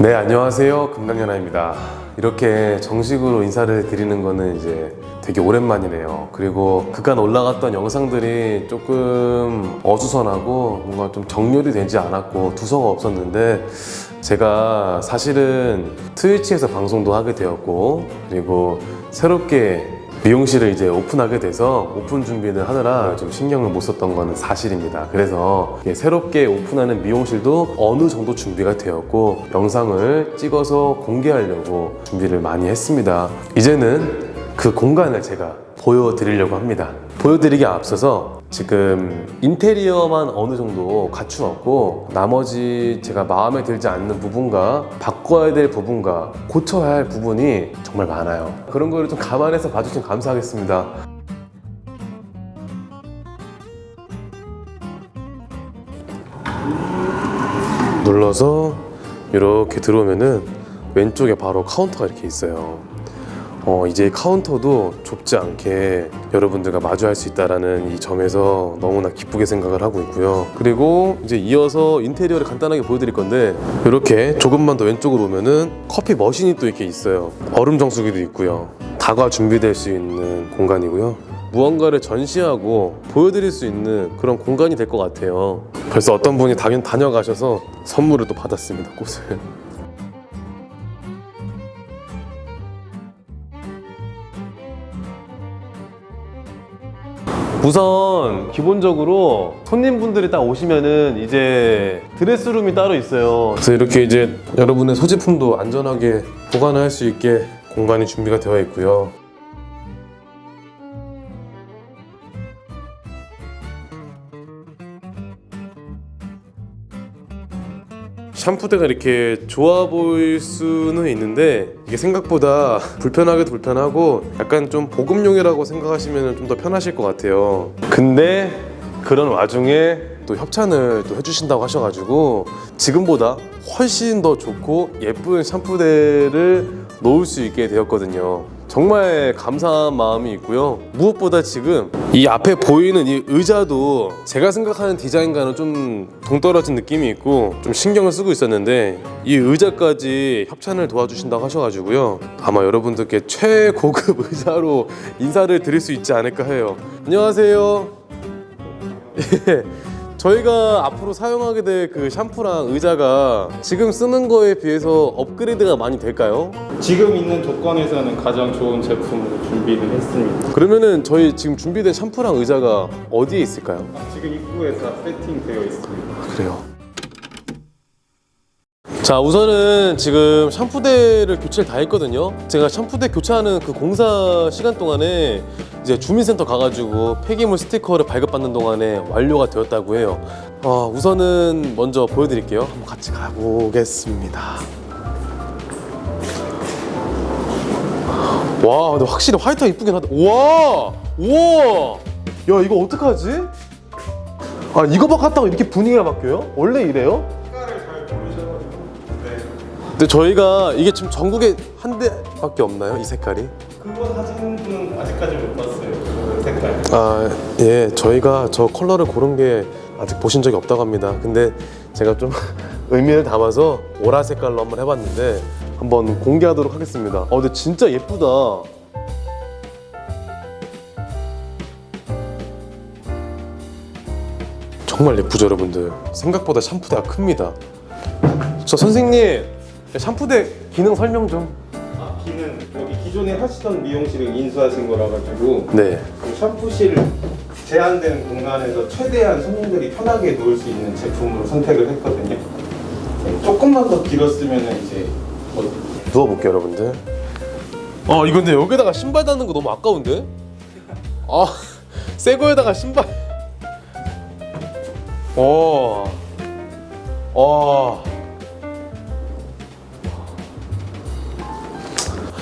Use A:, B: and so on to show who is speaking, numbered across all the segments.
A: 네 안녕하세요. 금강연아입니다. 이렇게 정식으로 인사를 드리는 거는 이제 되게 오랜만이네요. 그리고 그간 올라갔던 영상들이 조금 어수선하고 뭔가 좀 정렬이 되지 않았고 두서가 없었는데 제가 사실은 트위치에서 방송도 하게 되었고 그리고 새롭게 미용실을 이제 오픈하게 돼서 오픈 준비를 하느라 좀 신경을 못 썼던 건 사실입니다. 그래서 새롭게 오픈하는 미용실도 어느 정도 준비가 되었고 영상을 찍어서 공개하려고 준비를 많이 했습니다. 이제는 그 공간을 제가 보여드리려고 합니다. 보여드리기 앞서서 지금 인테리어만 어느 정도 갖추었고 나머지 제가 마음에 들지 않는 부분과 바꿔야 될 부분과 고쳐야 할 부분이 정말 많아요. 그런 거를 좀 감안해서 봐주시면 감사하겠습니다. 눌러서 이렇게 들어오면은 왼쪽에 바로 카운터가 이렇게 있어요. 어, 이제 카운터도 좁지 않게 여러분들과 마주할 수 있다라는 이 점에서 너무나 기쁘게 생각을 하고 있고요. 그리고 이제 이어서 인테리어를 간단하게 보여드릴 건데 이렇게 조금만 더 왼쪽으로 오면은 커피 머신이 또 이렇게 있어요. 얼음 정수기도 있고요. 다과 준비될 수 있는 공간이고요. 무언가를 전시하고 보여드릴 수 있는 그런 공간이 될 것 같아요. 벌써 어떤 분이 당연 다녀가셔서 선물을 또 받았습니다. 꽃을. 우선 기본적으로 손님분들이 딱 오시면은 이제 드레스룸이 따로 있어요. 그래서 이렇게 이제 여러분의 소지품도 안전하게 보관할 수 있게 공간이 준비가 되어 있고요. 샴푸대가 이렇게 좋아 보일 수는 있는데 이게 생각보다 불편하게도 불편하고 약간 좀 보급용이라고 생각하시면 좀 더 편하실 것 같아요. 근데 그런 와중에 또 협찬을 또 해주신다고 하셔가지고 지금보다 훨씬 더 좋고 예쁜 샴푸대를 놓을 수 있게 되었거든요 정말 감사한 마음이 있고요. 무엇보다 지금 이 앞에 보이는 이 의자도 제가 생각하는 디자인과는 좀 동떨어진 느낌이 있고 좀 신경을 쓰고 있었는데 이 의자까지 협찬을 도와주신다고 하셔가지고요. 아마 여러분들께 최고급 의자로 인사를 드릴 수 있지 않을까 해요. 안녕하세요. 예, 저희가 앞으로 사용하게 될 그 샴푸랑 의자가 지금 쓰는 거에 비해서 업그레이드가 많이 될까요?
B: 지금 있는 조건에서는 가장 좋은 제품으로 준비를 했습니다.
A: 그러면은 저희 지금 준비된 샴푸랑 의자가 어디에 있을까요?
B: 지금 입구에 다 세팅되어 있습니다.
A: 그래요. 자 우선은 지금 샴푸대를 교체를 다 했거든요. 제가 샴푸대 교체하는 그 공사 시간 동안에 이제 주민센터 가가지고 폐기물 스티커를 발급받는 동안에 완료가 되었다고 해요. 어, 우선은 먼저 보여드릴게요. 한번 같이 가보겠습니다. 와 근데 확실히 화이트가 이쁘긴 하다. 우와! 우와! 야 이거 어떡하지? 아 이거 바꿨다고 이렇게 분위기가 바뀌어요? 원래 이래요? 근데 저희가 이게 지금 전국에 한 대밖에 없나요? 이 색깔이?
B: 그거 사진은 아직까지 못 봤어요. 그 색깔.
A: 아, 예. 저희가 저 컬러를 고른 게 아직 보신 적이 없다고 합니다. 근데 제가 좀 의미를 담아서 오라 색깔로 한번 해봤는데 한번 공개하도록 하겠습니다. 어, 근데 진짜 예쁘다. 정말 예쁘죠, 여러분들? 생각보다 샴푸대가 큽니다. 저 선생님, 샴푸대 기능 설명 좀.
B: 아, 기는 여기 기존에 하시던 미용실을 인수하신 거라 가지고
A: 네.
B: 그 샴푸실 제한된 공간에서 최대한 손님들이 편하게 놓을 수 있는 제품으로 선택을 했거든요. 네, 조금만 더 길었으면 이제 뭐
A: 누워볼게요 여러분들 아 이거 근데 여기다가 신발 닿는 거 너무 아까운데? 아 새 거에다가 신발 와 와.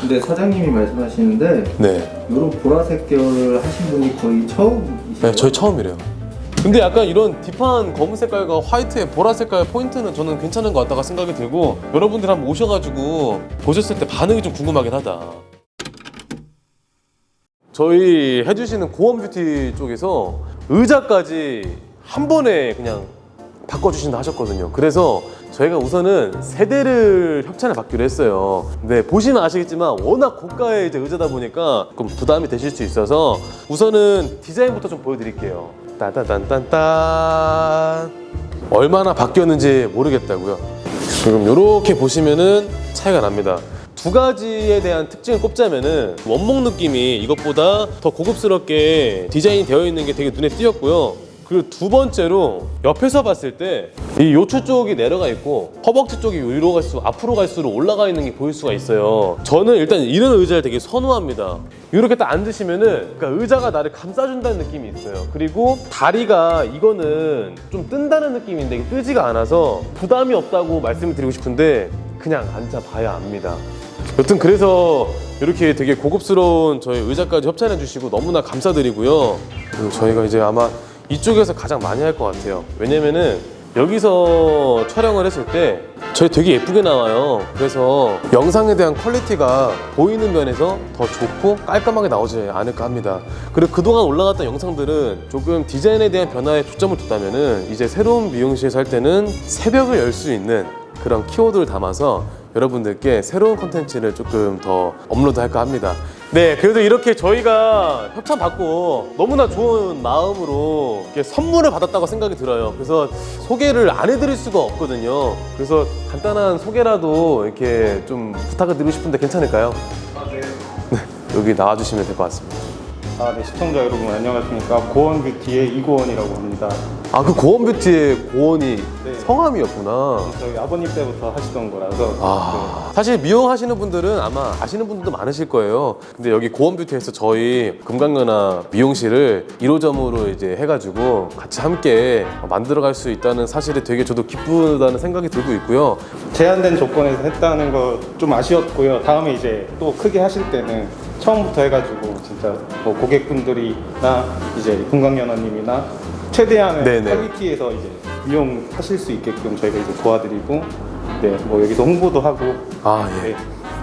C: 근데 사장님이 말씀하시는데
A: 네.
C: 이런 보라색 계열 하신 분이 거의 처음이시죠?
A: 네, 저희 처음이래요. 근데 약간 이런 딥한 검은 색깔과 화이트의 보라 색깔 포인트는 저는 괜찮은 것 같다가 생각이 들고 여러분들 한번 오셔가지고 보셨을 때 반응이 좀 궁금하긴 하다. 저희 해주시는 고원 뷰티 쪽에서 의자까지 한 번에 그냥 바꿔주신다 하셨거든요. 그래서 저희가 우선은 세대를 협찬을 받기로 했어요. 네, 보시면 아시겠지만 워낙 고가의 이제 의자다 보니까 조금 부담이 되실 수 있어서 우선은 디자인부터 좀 보여드릴게요. 따다단딴딴 얼마나 바뀌었는지 모르겠다고요. 지금 이렇게 보시면은 차이가 납니다. 두 가지에 대한 특징을 꼽자면은 원목 느낌이 이것보다 더 고급스럽게 디자인이 되어 있는 게 되게 눈에 띄었고요. 그리고 두 번째로 옆에서 봤을 때 이 요추 쪽이 내려가 있고 허벅지 쪽이 위로 갈수록 앞으로 갈수록 올라가 있는 게 보일 수가 있어요. 저는 일단 이런 의자를 되게 선호합니다. 이렇게 딱 앉으시면 은 그러니까 의자가 나를 감싸준다는 느낌이 있어요. 그리고 다리가 이거는 좀 뜬다는 느낌인데 뜨지가 않아서 부담이 없다고 말씀을 드리고 싶은데 그냥 앉아봐야 압니다. 여튼 그래서 이렇게 되게 고급스러운 저희 의자까지 협찬해 주시고 너무나 감사드리고요. 그리고 저희가 이제 아마 이쪽에서 가장 많이 할 것 같아요. 왜냐면은 여기서 촬영을 했을 때 저희 되게 예쁘게 나와요. 그래서 영상에 대한 퀄리티가 보이는 면에서 더 좋고 깔끔하게 나오지 않을까 합니다. 그리고 그동안 올라갔던 영상들은 조금 디자인에 대한 변화에 초점을 뒀다면 은 이제 새로운 미용실에서 할 때는 새벽을 열 수 있는 그런 키워드를 담아서 여러분들께 새로운 콘텐츠를 조금 더 업로드 할까 합니다. 네, 그래도 이렇게 저희가 협찬 받고 너무나 좋은 마음으로 이렇게 선물을 받았다고 생각이 들어요. 그래서 소개를 안 해드릴 수가 없거든요. 그래서 간단한 소개라도 이렇게 좀 부탁을 드리고 싶은데 괜찮을까요? 네, 여기 나와주시면 될 것 같습니다.
B: 아, 네, 시청자 여러분 안녕하십니까. 고원 뷰티의 이고원이라고 합니다.
A: 아, 그 고원 뷰티의 고원이
B: 네.
A: 성함이었구나.
B: 저희 아버님 때부터 하시던 거라서
A: 아, 사실 미용하시는 분들은 아마 아시는 분들도 많으실 거예요. 근데 여기 고원 뷰티에서 저희 금강연화 미용실을 1호점으로 이제 해가지고 같이 함께 만들어갈 수 있다는 사실에 되게 저도 기쁘다는 생각이 들고 있고요.
B: 네. 제한된 조건에서 했다는 거 좀 아쉬웠고요. 다음에 이제 또 크게 하실 때는 처음부터 해가지고 진짜 뭐 고객분들이나 이제 금강연화님이나 최대한의
A: 네네.
B: 퀄리티에서 이제 이용하실 수 있게끔 저희가 이제 도와드리고 네, 뭐 여기서 홍보도 하고
A: 아, 예.
B: 네.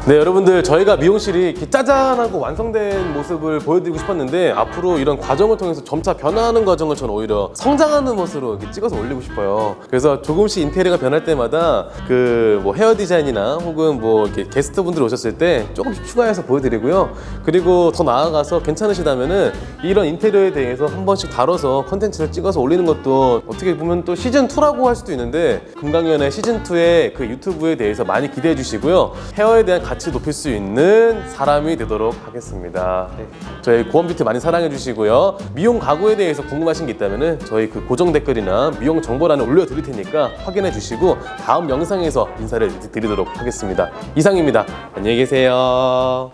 A: 네, 여러분들 저희가 미용실이 이렇게 짜잔하고 완성된 모습을 보여드리고 싶었는데 앞으로 이런 과정을 통해서 점차 변화하는 과정을 저는 오히려 성장하는 모습으로 이렇게 찍어서 올리고 싶어요. 그래서 조금씩 인테리어가 변할 때마다 그 뭐 헤어 디자인이나 혹은 뭐 이렇게 게스트분들 오셨을 때 조금씩 추가해서 보여드리고요. 그리고 더 나아가서 괜찮으시다면 은 이런 인테리어에 대해서 한 번씩 다뤄서 컨텐츠를 찍어서 올리는 것도 어떻게 보면 또 시즌 2라고 할 수도 있는데 금강연의 시즌 2의 그 유튜브에 대해서 많이 기대해 주시고요. 헤어에 대한 가치 높일 수 있는 사람이 되도록 하겠습니다. 네. 저희 고원뷰티 많이 사랑해 주시고요. 미용 가구에 대해서 궁금하신 게 있다면은 저희 그 고정 댓글이나 미용 정보란에 올려 드릴 테니까 확인해 주시고 다음 영상에서 인사를 드리도록 하겠습니다. 이상입니다. 안녕히 계세요.